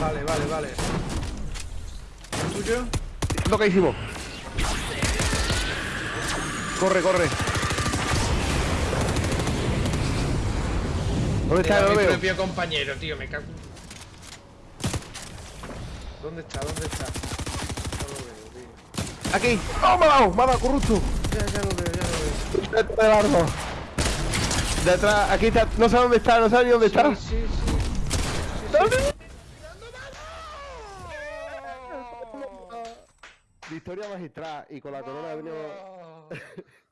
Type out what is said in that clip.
Vale, vale, vale. ¿El tuyo? Tocadísimo. Corre, corre. ¿Dónde está? No mi veo. propio compañero, tío, me cago. ¿Dónde está? ¿Dónde está? No lo veo, tío. Aquí. ¡Oh, me ha dado! ¡Me ha dado, corrupto! Ya, ya lo veo, ya lo veo. Detrás del árbol. Detrás, aquí está. No sé dónde está, no sé ni dónde está. Sí, sí, sí. ¿Dónde? Victoria magistral y con la corona de venido.